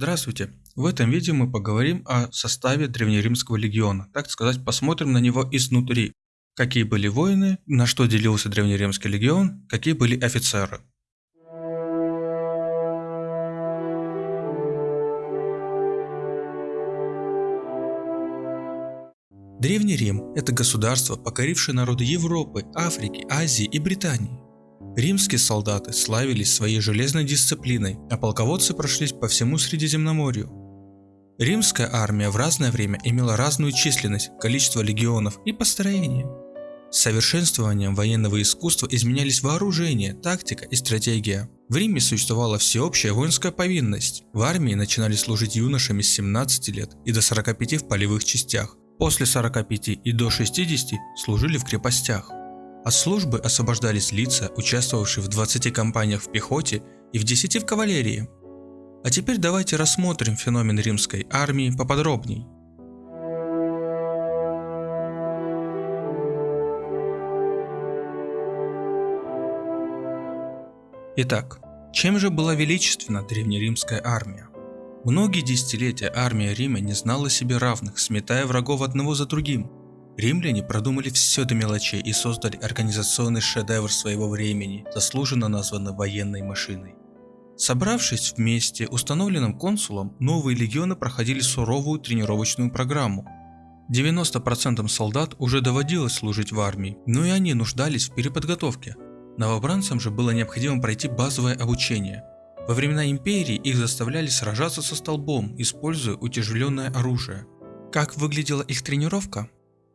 Здравствуйте! В этом видео мы поговорим о составе древнеримского легиона, так сказать, посмотрим на него изнутри. Какие были воины, на что делился древнеримский легион, какие были офицеры. Древний Рим – это государство, покорившее народы Европы, Африки, Азии и Британии. Римские солдаты славились своей железной дисциплиной, а полководцы прошлись по всему Средиземноморью. Римская армия в разное время имела разную численность, количество легионов и построение. С совершенствованием военного искусства изменялись вооружение, тактика и стратегия. В Риме существовала всеобщая воинская повинность. В армии начинали служить юношами с 17 лет и до 45 в полевых частях. После 45 и до 60 служили в крепостях. От службы освобождались лица, участвовавшие в 20 кампаниях в пехоте и в 10 в кавалерии. А теперь давайте рассмотрим феномен римской армии поподробней. Итак, чем же была величественна древнеримская армия? Многие десятилетия армия Рима не знала себе равных, сметая врагов одного за другим. Римляне продумали все до мелочей и создали организационный шедевр своего времени, заслуженно названный военной машиной. Собравшись вместе установленным консулом, новые легионы проходили суровую тренировочную программу. 90% солдат уже доводилось служить в армии, но и они нуждались в переподготовке. Новобранцам же было необходимо пройти базовое обучение. Во времена империи их заставляли сражаться со столбом, используя утяжеленное оружие. Как выглядела их тренировка?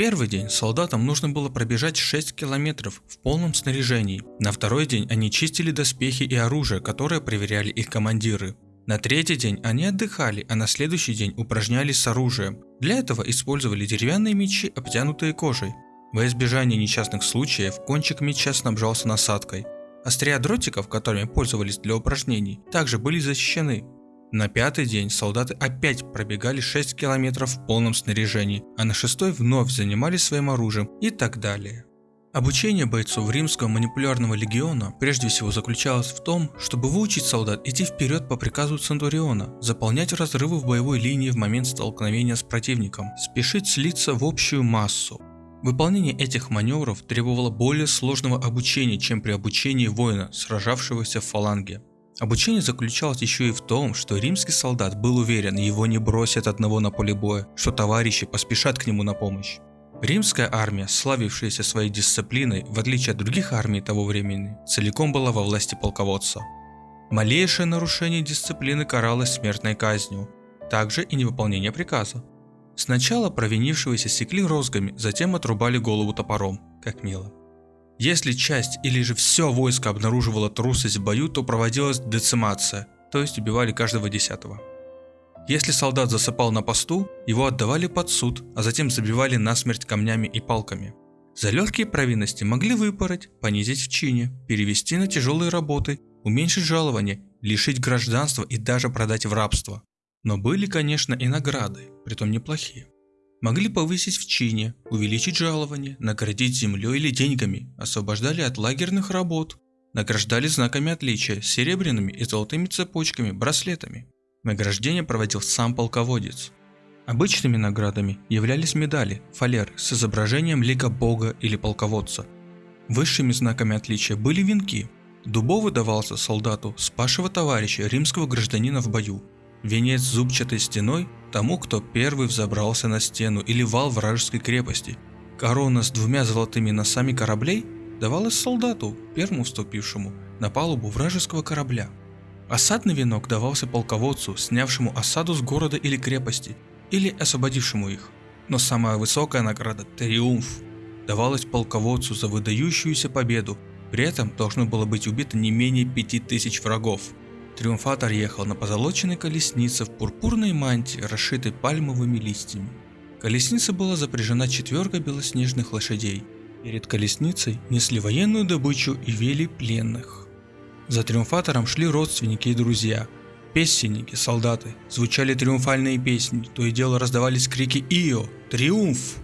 Первый день солдатам нужно было пробежать 6 километров в полном снаряжении. На второй день они чистили доспехи и оружие, которое проверяли их командиры. На третий день они отдыхали, а на следующий день упражнялись с оружием. Для этого использовали деревянные мечи, обтянутые кожей. Во избежание несчастных случаев, кончик меча снабжался насадкой. Острия дротиков, которыми пользовались для упражнений, также были защищены. На пятый день солдаты опять пробегали 6 километров в полном снаряжении, а на шестой вновь занимались своим оружием и так далее. Обучение бойцов римского манипулярного легиона прежде всего заключалось в том, чтобы выучить солдат идти вперед по приказу Центуриона, заполнять разрывы в боевой линии в момент столкновения с противником, спешить слиться в общую массу. Выполнение этих маневров требовало более сложного обучения, чем при обучении воина, сражавшегося в фаланге. Обучение заключалось еще и в том, что римский солдат был уверен, его не бросят одного на поле боя, что товарищи поспешат к нему на помощь. Римская армия, славившаяся своей дисциплиной, в отличие от других армий того времени, целиком была во власти полководца. Малейшее нарушение дисциплины каралось смертной казнью, также и невыполнение приказа. Сначала провинившегося секли розгами, затем отрубали голову топором, как мило. Если часть или же все войско обнаруживало трусость в бою, то проводилась децимация, то есть убивали каждого десятого. Если солдат засыпал на посту, его отдавали под суд, а затем забивали насмерть камнями и палками. За легкие провинности могли выпороть, понизить в чине, перевести на тяжелые работы, уменьшить жалование, лишить гражданства и даже продать в рабство. Но были, конечно, и награды, притом неплохие. Могли повысить в чине, увеличить жалование, наградить землей или деньгами, освобождали от лагерных работ, награждали знаками отличия, серебряными и золотыми цепочками, браслетами. Награждение проводил сам полководец. Обычными наградами являлись медали, фалеры с изображением лика бога или полководца. Высшими знаками отличия были венки. Дубовый давался солдату, спасшего товарища, римского гражданина в бою, Венец зубчатой стеной тому, кто первый взобрался на стену или вал вражеской крепости. Корона с двумя золотыми носами кораблей давалась солдату, первому вступившему на палубу вражеского корабля. Осадный венок давался полководцу, снявшему осаду с города или крепости, или освободившему их. Но самая высокая награда – триумф – давалась полководцу за выдающуюся победу, при этом должно было быть убито не менее пяти тысяч врагов. Триумфатор ехал на позолоченной колеснице в пурпурной мантии, расшитой пальмовыми листьями. Колесница была запряжена четверкой белоснежных лошадей. Перед колесницей несли военную добычу и вели пленных. За триумфатором шли родственники и друзья. Песенники, солдаты, звучали триумфальные песни, то и дело раздавались крики «Ио! Триумф!».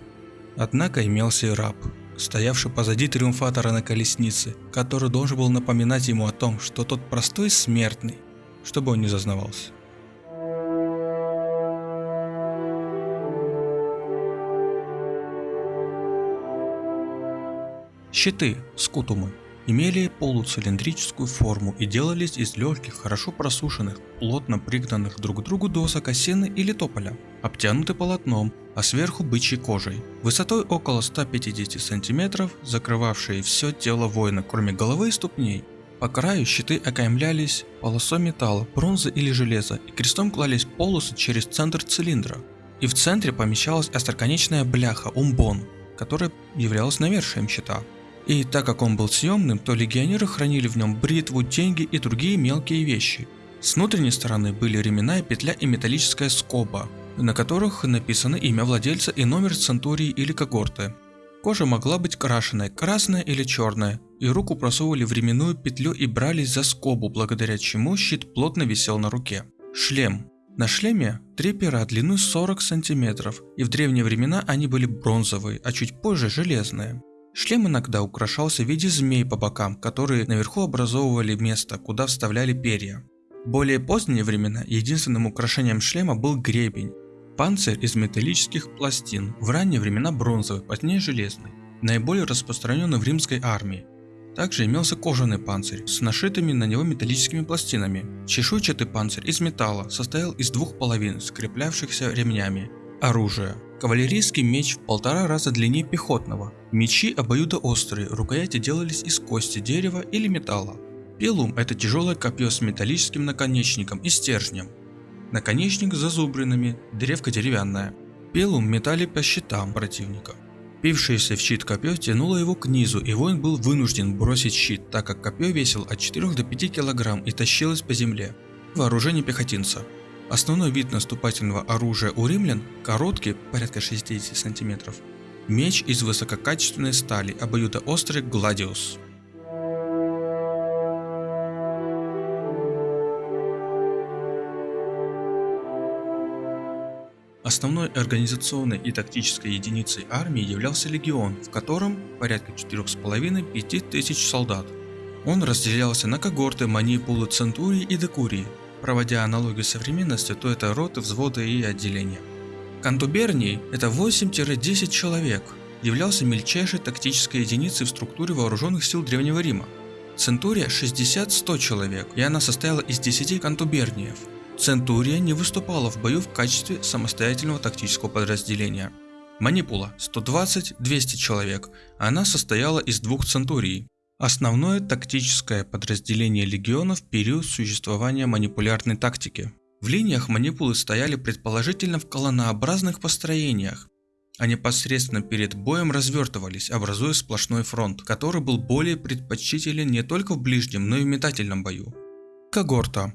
Однако имелся и раб, стоявший позади триумфатора на колеснице, который должен был напоминать ему о том, что тот простой смертный, чтобы он не зазнавался. Щиты, скутумы, имели полуцилиндрическую форму и делались из легких, хорошо просушенных, плотно пригнанных друг к другу досок осины или тополя, обтянуты полотном, а сверху бычьей кожей, высотой около 150 см, закрывавшие все тело воина, кроме головы и ступней, по краю щиты окаймлялись полосой металла, бронзы или железа, и крестом клались полосы через центр цилиндра. И в центре помещалась остроконечная бляха, умбон, которая являлась навершием щита. И так как он был съемным, то легионеры хранили в нем бритву, деньги и другие мелкие вещи. С внутренней стороны были ременная петля и металлическая скоба, на которых написано имя владельца и номер центурии или когорты. Кожа могла быть крашеная, красная или черная, и руку просовывали в ременную петлю и брались за скобу, благодаря чему щит плотно висел на руке. Шлем. На шлеме три пера длиной 40 сантиметров, и в древние времена они были бронзовые, а чуть позже железные. Шлем иногда украшался в виде змей по бокам, которые наверху образовывали место, куда вставляли перья. В более поздние времена единственным украшением шлема был гребень. Панцирь из металлических пластин, в ранние времена бронзовый, позднее железный, наиболее распространенный в римской армии. Также имелся кожаный панцирь с нашитыми на него металлическими пластинами. Чешуйчатый панцирь из металла состоял из двух половин, скреплявшихся ремнями. Оружие. Кавалерийский меч в полтора раза длиннее пехотного. Мечи обоюдоострые, рукояти делались из кости, дерева или металла. Пилум – это тяжелое копье с металлическим наконечником и стержнем. Наконечник с зазубринами, древко деревянная. Пилум метали по щитам противника. Пившееся в щит копье тянуло его к низу, и воин был вынужден бросить щит, так как копье весил от 4 до 5 кг и тащилось по земле. Вооружение пехотинца. Основной вид наступательного оружия у римлян – короткий, порядка 60 см, меч из высококачественной стали, обоюдоострый гладиус. Основной организационной и тактической единицей армии являлся легион, в котором порядка 4,5-5 тысяч солдат. Он разделялся на когорты, манипулы, центурии и декурии, Проводя аналогию с современностью, то это роты, взводы и отделения. Кантуберний – это 8-10 человек, являлся мельчайшей тактической единицей в структуре вооруженных сил Древнего Рима. Центурия 60-100 человек, и она состояла из 10 кантуберниев. Центурия не выступала в бою в качестве самостоятельного тактического подразделения. Манипула 120-200 человек, она состояла из двух центурий. Основное тактическое подразделение легиона в период существования манипулярной тактики. В линиях манипулы стояли предположительно в колоннообразных построениях, а непосредственно перед боем развертывались, образуя сплошной фронт, который был более предпочтителен не только в ближнем, но и в метательном бою. Когорта.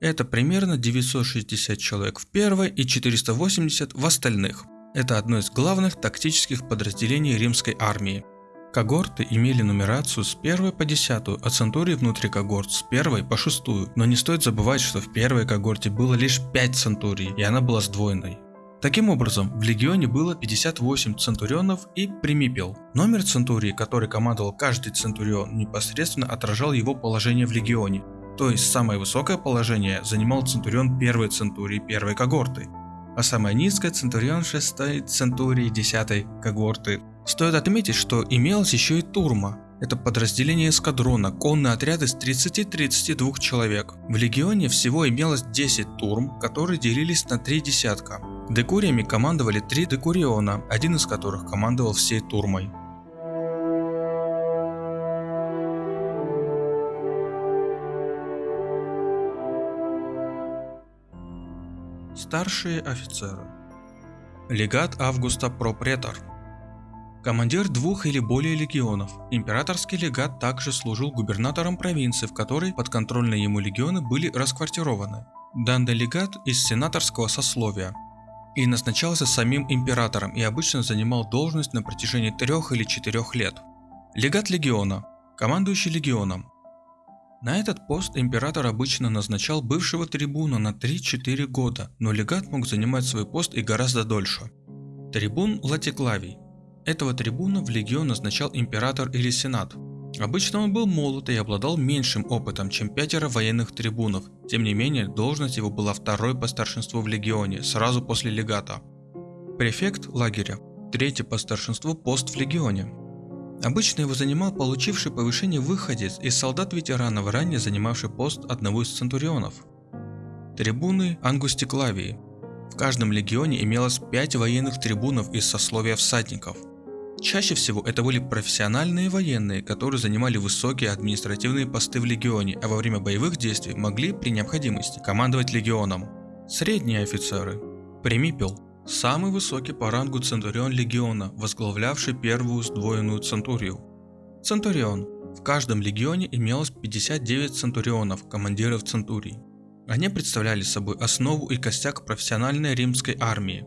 Это примерно 960 человек в первой и 480 в остальных. Это одно из главных тактических подразделений римской армии. Когорты имели нумерацию с 1 по 10, а центурии внутри когорт с 1 по 6, но не стоит забывать, что в первой когорте было лишь 5 центурий, и она была сдвоенной. Таким образом, в легионе было 58 центурионов и примипел. Номер центурии, который командовал каждый центурион, непосредственно отражал его положение в легионе. То есть самое высокое положение занимал центурион первой центурии первой когорты, а самое низкое центурион шестой центурии десятой когорты Стоит отметить, что имелось еще и турма. Это подразделение эскадрона, конный отряд из 30-32 человек. В легионе всего имелось 10 турм, которые делились на 3 десятка. Декуриями командовали 3 декуриона, один из которых командовал всей турмой. Старшие офицеры Легат Августа Пропретор Командир двух или более легионов. Императорский легат также служил губернатором провинции, в которой подконтрольные ему легионы были расквартированы. Данный легат из сенаторского сословия и назначался самим императором и обычно занимал должность на протяжении трех или четырех лет. Легат легиона. Командующий легионом. На этот пост император обычно назначал бывшего трибуна на 3-4 года, но легат мог занимать свой пост и гораздо дольше. Трибун Латиклавий этого трибуна в легион назначал император или сенат. Обычно он был молод и обладал меньшим опытом, чем пятеро военных трибунов, тем не менее должность его была второй по старшинству в легионе, сразу после легата. Префект лагеря – третий по старшинству пост в легионе. Обычно его занимал получивший повышение выходец из солдат-ветеранов, ранее занимавший пост одного из центурионов. Трибуны Ангустиклавии. В каждом легионе имелось 5 военных трибунов из сословия всадников. Чаще всего это были профессиональные военные, которые занимали высокие административные посты в легионе, а во время боевых действий могли при необходимости командовать легионом. Средние офицеры. Примипел Самый высокий по рангу Центурион Легиона, возглавлявший первую сдвоенную Центурию. Центурион. В каждом легионе имелось 59 центурионов, командиров центурий. Они представляли собой основу и костяк профессиональной римской армии.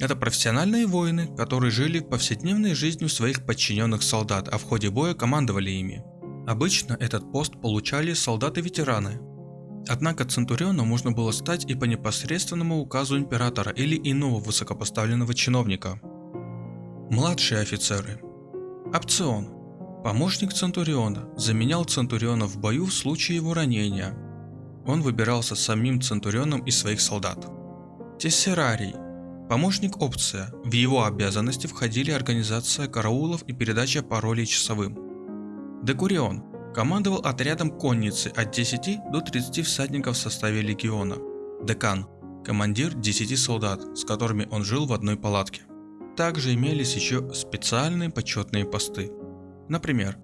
Это профессиональные воины, которые жили повседневной жизнью своих подчиненных солдат, а в ходе боя командовали ими. Обычно этот пост получали солдаты-ветераны, Однако Центурионом можно было стать и по непосредственному указу императора или иного высокопоставленного чиновника. Младшие офицеры. Опцион. Помощник Центуриона заменял Центуриона в бою в случае его ранения. Он выбирался самим Центурионом из своих солдат. Тессерарий. Помощник опция. В его обязанности входили организация караулов и передача паролей часовым. Декурион Командовал отрядом конницы от 10 до 30 всадников в составе легиона. Декан – командир 10 солдат, с которыми он жил в одной палатке. Также имелись еще специальные почетные посты. Например,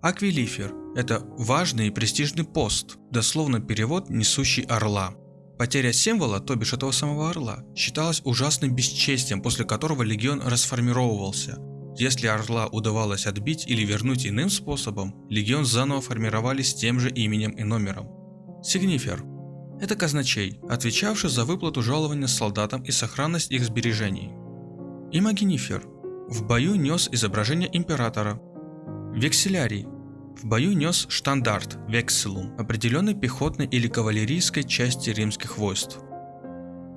Аквилифер – это важный и престижный пост, дословно перевод «несущий орла». Потеря символа, то бишь этого самого орла, считалась ужасным бесчестием, после которого легион расформировывался – если Орла удавалось отбить или вернуть иным способом, легион заново формировали с тем же именем и номером. Сигнифер – это казначей, отвечавший за выплату жалования солдатам и сохранность их сбережений. Имагинифер – в бою нес изображение императора. Векселярий – в бою нес штандарт, векселум, определенной пехотной или кавалерийской части римских войск.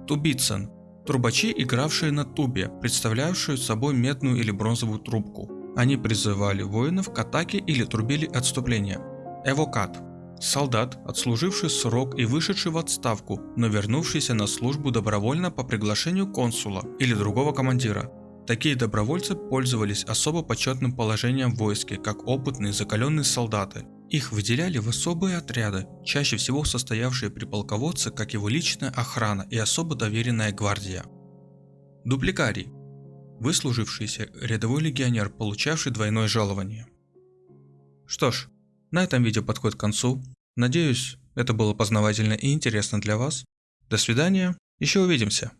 Тубицин Трубачи, игравшие на тубе, представлявшую собой медную или бронзовую трубку. Они призывали воинов к атаке или трубили отступление. Эвокат – солдат, отслуживший срок и вышедший в отставку, но вернувшийся на службу добровольно по приглашению консула или другого командира. Такие добровольцы пользовались особо почетным положением в войске, как опытные закаленные солдаты, их выделяли в особые отряды, чаще всего состоявшие при полководце, как его личная охрана и особо доверенная гвардия. Дупликарий – выслужившийся рядовой легионер, получавший двойное жалование. Что ж, на этом видео подходит к концу. Надеюсь, это было познавательно и интересно для вас. До свидания, еще увидимся.